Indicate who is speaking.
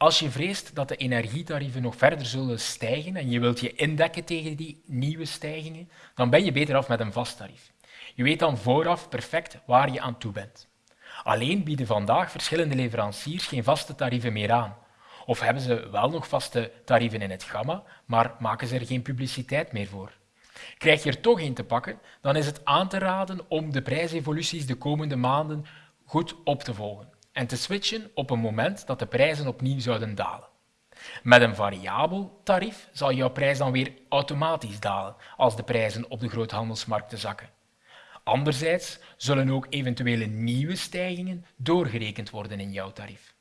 Speaker 1: Als je vreest dat de energietarieven nog verder zullen stijgen en je wilt je indekken tegen die nieuwe stijgingen, dan ben je beter af met een vast tarief. Je weet dan vooraf perfect waar je aan toe bent. Alleen bieden vandaag verschillende leveranciers geen vaste tarieven meer aan. Of hebben ze wel nog vaste tarieven in het gamma, maar maken ze er geen publiciteit meer voor. Krijg je er toch een te pakken, dan is het aan te raden om de prijsevoluties de komende maanden goed op te volgen en te switchen op een moment dat de prijzen opnieuw zouden dalen. Met een variabel tarief zal jouw prijs dan weer automatisch dalen als de prijzen op de groothandelsmarkten zakken. Anderzijds zullen ook eventuele nieuwe stijgingen doorgerekend worden in jouw tarief.